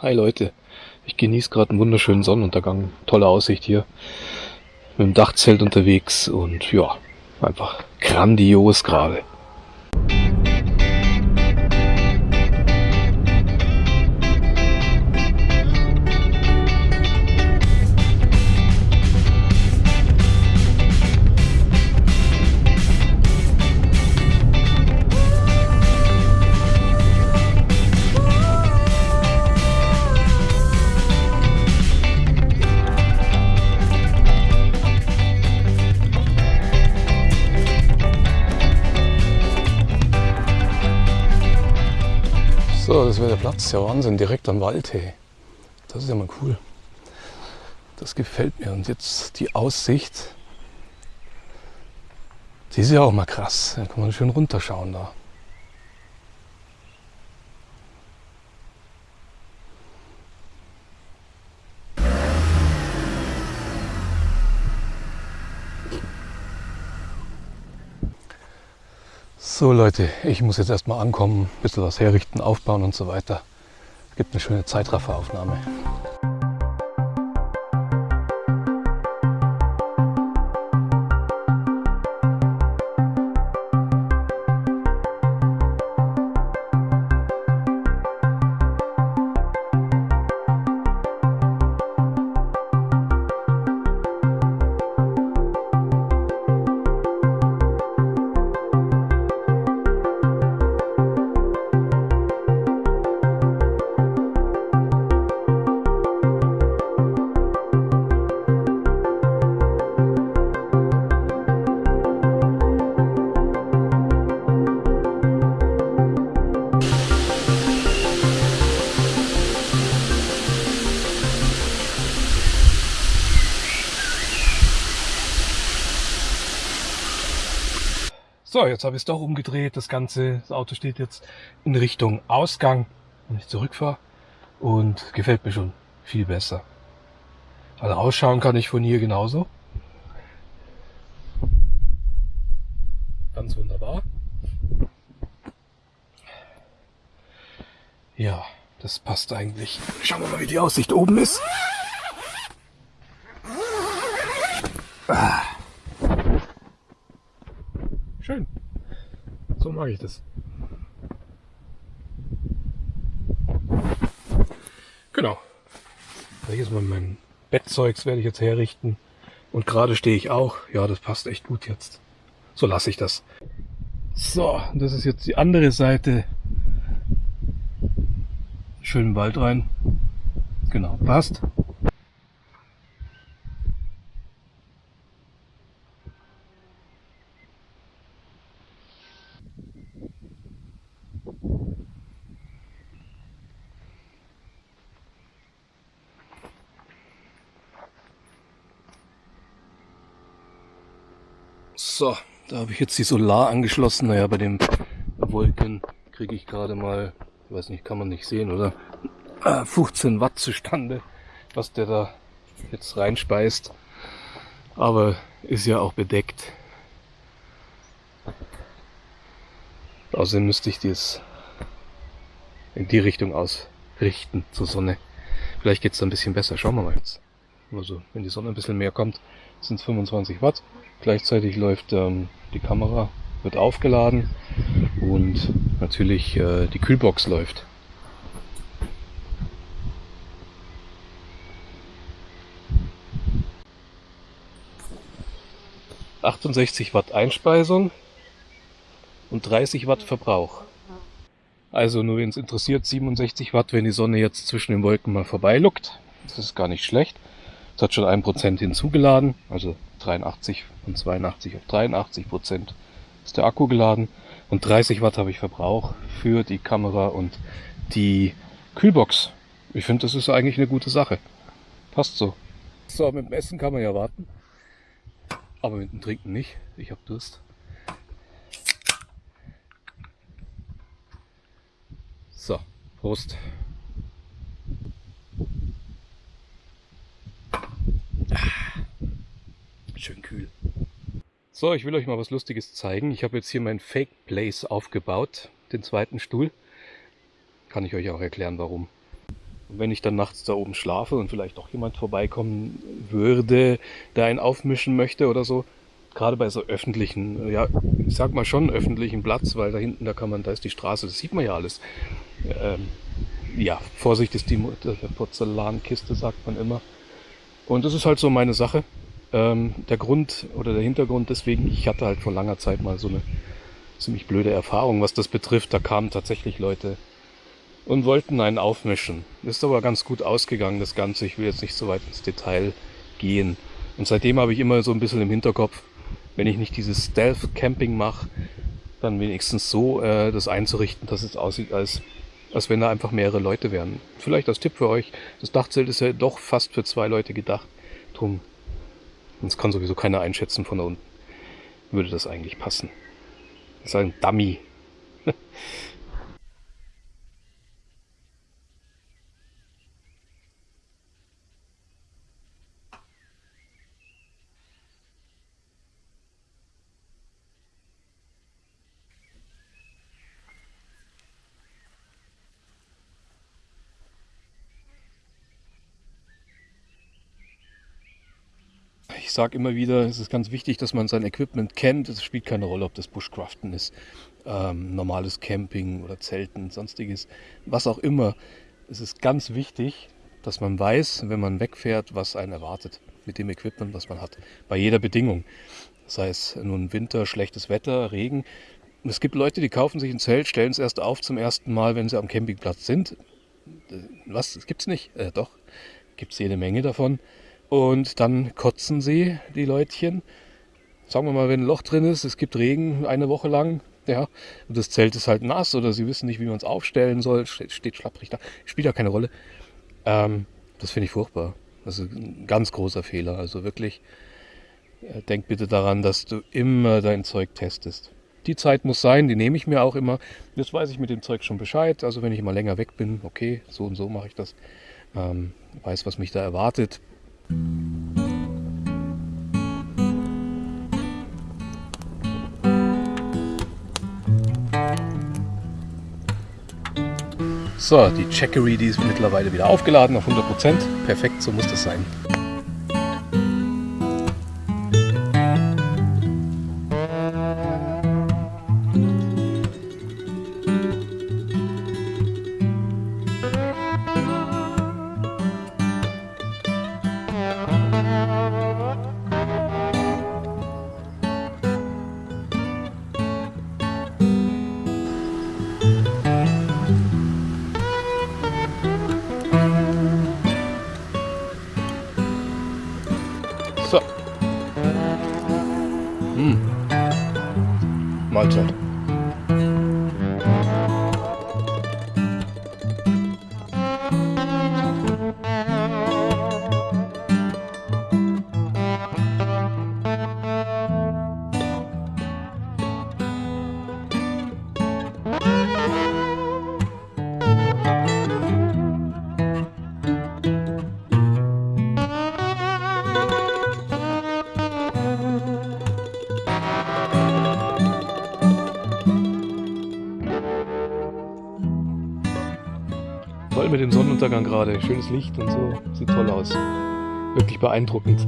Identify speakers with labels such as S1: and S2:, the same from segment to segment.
S1: Hi Leute, ich genieße gerade einen wunderschönen Sonnenuntergang. Tolle Aussicht hier. Mit dem Dachzelt unterwegs und ja, einfach grandios gerade. Das wäre der Platz. Ja, Wahnsinn, direkt am Wald, hey. Das ist ja mal cool. Das gefällt mir. Und jetzt die Aussicht. Die ist ja auch mal krass. Da kann man schön runterschauen da. So Leute, ich muss jetzt erstmal ankommen, ein bisschen was herrichten, aufbauen und so weiter. Gibt eine schöne Zeitrafferaufnahme. So, jetzt habe ich es doch umgedreht. Das Ganze, das Auto steht jetzt in Richtung Ausgang, wenn ich zurückfahre. Und gefällt mir schon viel besser. Also ausschauen kann ich von hier genauso. Ganz wunderbar. Ja, das passt eigentlich. Schauen wir mal, wie die Aussicht oben ist. Ah. Schön. So mag ich das. Genau. Ist mal mein Bettzeugs werde ich jetzt herrichten. Und gerade stehe ich auch. Ja, das passt echt gut jetzt. So lasse ich das. So, das ist jetzt die andere Seite. Schön Wald rein. Genau, passt. So, da habe ich jetzt die Solar angeschlossen. Naja, bei dem Wolken kriege ich gerade mal, ich weiß nicht, kann man nicht sehen, oder? 15 Watt zustande, was der da jetzt reinspeist. Aber ist ja auch bedeckt. Außerdem müsste ich das in die Richtung ausrichten zur Sonne. Vielleicht geht es ein bisschen besser. Schauen wir mal jetzt. Also, wenn die Sonne ein bisschen mehr kommt, sind es 25 Watt. Gleichzeitig läuft ähm, die Kamera, wird aufgeladen und natürlich äh, die Kühlbox läuft. ...68 Watt Einspeisung und 30 Watt Verbrauch. Also nur wenn es interessiert, 67 Watt, wenn die Sonne jetzt zwischen den Wolken mal vorbeiluckt. Das ist gar nicht schlecht. Es hat schon ein Prozent hinzugeladen, also 83 von 82 auf 83 Prozent ist der Akku geladen und 30 Watt habe ich Verbrauch für die Kamera und die Kühlbox. Ich finde, das ist eigentlich eine gute Sache. Passt so. So, mit dem Essen kann man ja warten, aber mit dem Trinken nicht. Ich habe Durst. So, Prost. Schön kühl. So, ich will euch mal was Lustiges zeigen. Ich habe jetzt hier mein Fake Place aufgebaut, den zweiten Stuhl. Kann ich euch auch erklären, warum. Und wenn ich dann nachts da oben schlafe und vielleicht auch jemand vorbeikommen würde, der einen aufmischen möchte oder so, gerade bei so öffentlichen, ja, ich sag mal schon öffentlichen Platz, weil da hinten, da kann man, da ist die Straße, das sieht man ja alles. Ähm, ja, Vorsicht ist die Porzellankiste, sagt man immer. Und das ist halt so meine Sache. Ähm, der Grund oder der Hintergrund deswegen, ich hatte halt vor langer Zeit mal so eine ziemlich blöde Erfahrung, was das betrifft. Da kamen tatsächlich Leute und wollten einen aufmischen. Ist aber ganz gut ausgegangen, das Ganze. Ich will jetzt nicht so weit ins Detail gehen. Und seitdem habe ich immer so ein bisschen im Hinterkopf, wenn ich nicht dieses Stealth-Camping mache, dann wenigstens so äh, das einzurichten, dass es aussieht, als, als wenn da einfach mehrere Leute wären. Vielleicht als Tipp für euch, das Dachzelt ist ja doch fast für zwei Leute gedacht. Drum, das kann sowieso keiner einschätzen von da unten. Würde das eigentlich passen. Das ist ein Dummy. Ich sage immer wieder, es ist ganz wichtig, dass man sein Equipment kennt. Es spielt keine Rolle, ob das Bushcraften ist, ähm, normales Camping oder Zelten, sonstiges, was auch immer. Es ist ganz wichtig, dass man weiß, wenn man wegfährt, was einen erwartet mit dem Equipment, was man hat. Bei jeder Bedingung. Sei es nun Winter, schlechtes Wetter, Regen. Es gibt Leute, die kaufen sich ein Zelt, stellen es erst auf zum ersten Mal, wenn sie am Campingplatz sind. Äh, was? Das gibt's nicht? Äh, doch, gibt es jede Menge davon. Und dann kotzen sie, die Leutchen. Sagen wir mal, wenn ein Loch drin ist, es gibt Regen eine Woche lang, ja, und das Zelt ist halt nass oder sie wissen nicht, wie man es aufstellen soll, steht, schlapprig da, spielt ja keine Rolle. Ähm, das finde ich furchtbar. Das ist ein ganz großer Fehler. Also wirklich, äh, denk bitte daran, dass du immer dein Zeug testest. Die Zeit muss sein, die nehme ich mir auch immer. Jetzt weiß ich mit dem Zeug schon Bescheid. Also wenn ich mal länger weg bin, okay, so und so mache ich das. Ähm, weiß, was mich da erwartet. So, die Checkery, die ist mittlerweile wieder aufgeladen auf 100%. Perfekt, so muss das sein. Toll mit dem Sonnenuntergang gerade. Schönes Licht und so. Sieht toll aus. Wirklich beeindruckend.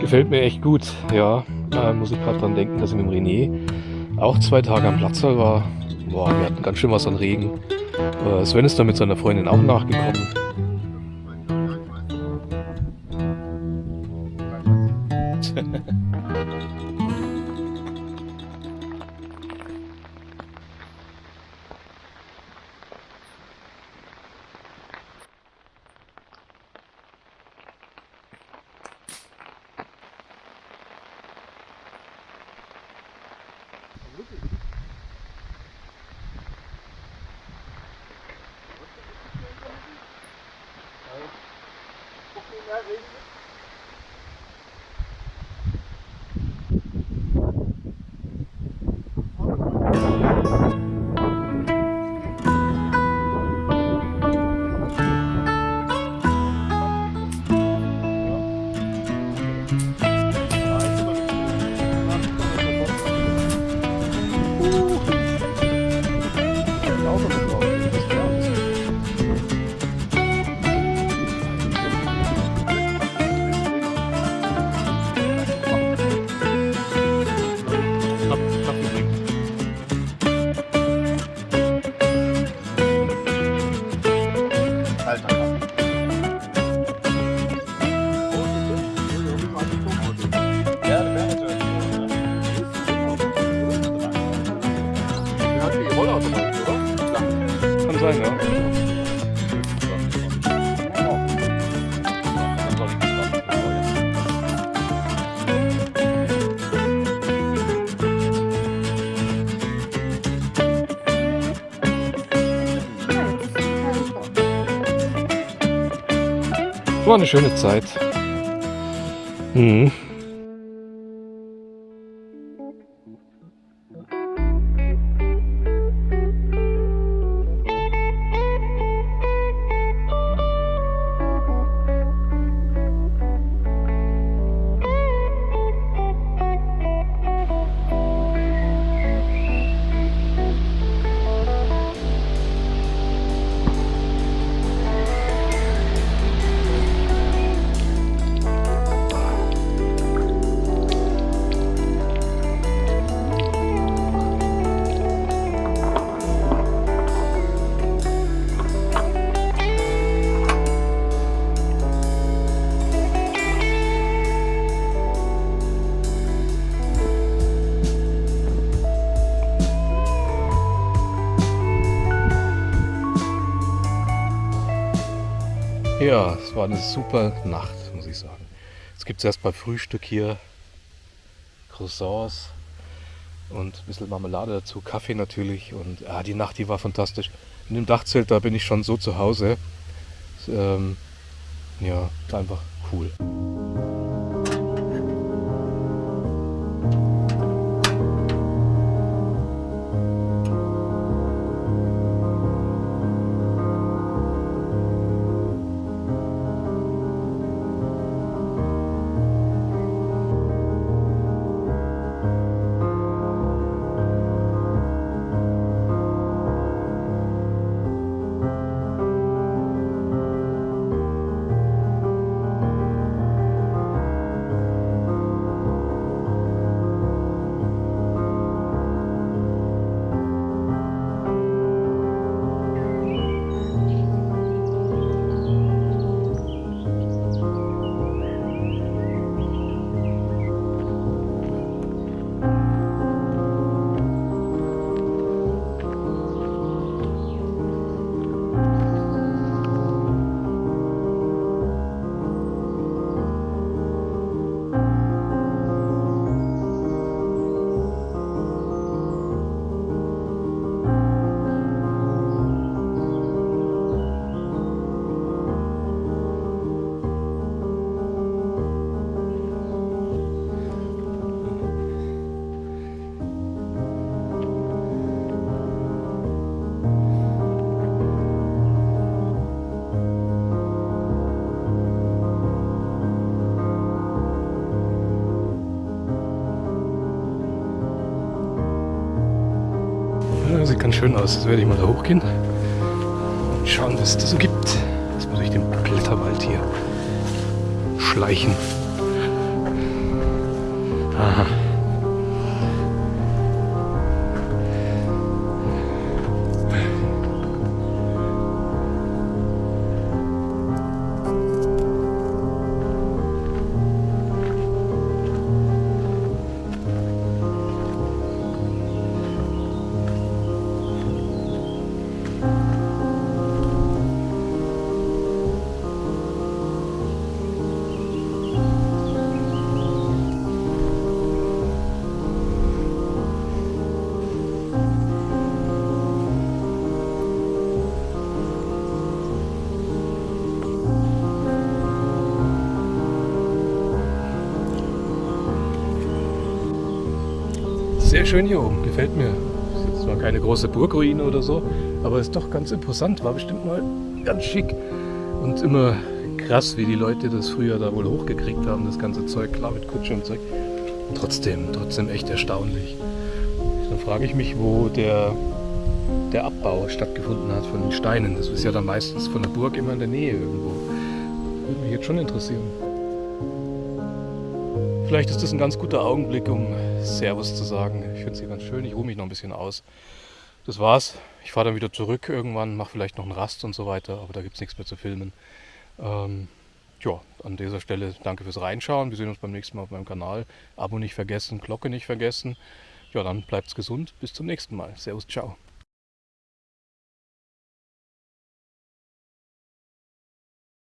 S1: Gefällt mir echt gut. Ja, äh, muss ich gerade dran denken, dass ich mit dem René auch zwei Tage am Platzsaal war. Boah, wir hatten ganz schön was an Regen. Äh, Sven ist da mit seiner Freundin auch nachgekommen. driving. War eine schöne Zeit. Mhm. Ja, es war eine super Nacht, muss ich sagen. Es gibt erst bei Frühstück hier Croissants und ein bisschen Marmelade dazu, Kaffee natürlich. Und ja, die Nacht, die war fantastisch. In dem Dachzelt, da bin ich schon so zu Hause. Ähm, ja, einfach cool. Sieht ganz schön aus. Jetzt werde ich mal da hochgehen und schauen, was es da so gibt. Jetzt muss ich den Blätterwald hier schleichen. Aha. Sehr schön hier oben, gefällt mir. Ist jetzt zwar keine große Burgruine oder so, aber ist doch ganz imposant. War bestimmt mal ganz schick und immer krass, wie die Leute das früher da wohl hochgekriegt haben, das ganze Zeug, klar mit Kutsche und Zeug. Trotzdem, trotzdem echt erstaunlich. Dann frage ich mich, wo der, der Abbau stattgefunden hat von den Steinen. Das ist ja dann meistens von der Burg immer in der Nähe irgendwo. Würde mich jetzt schon interessieren. Vielleicht ist das ein ganz guter Augenblick, um Servus zu sagen. Ich finde es hier ganz schön. Ich ruhe mich noch ein bisschen aus. Das war's. Ich fahre dann wieder zurück irgendwann, mache vielleicht noch einen Rast und so weiter, aber da gibt es nichts mehr zu filmen. Ähm, ja, an dieser Stelle danke fürs Reinschauen. Wir sehen uns beim nächsten Mal auf meinem Kanal. Abo nicht vergessen, Glocke nicht vergessen. Ja, dann bleibt's gesund. Bis zum nächsten Mal. Servus, ciao.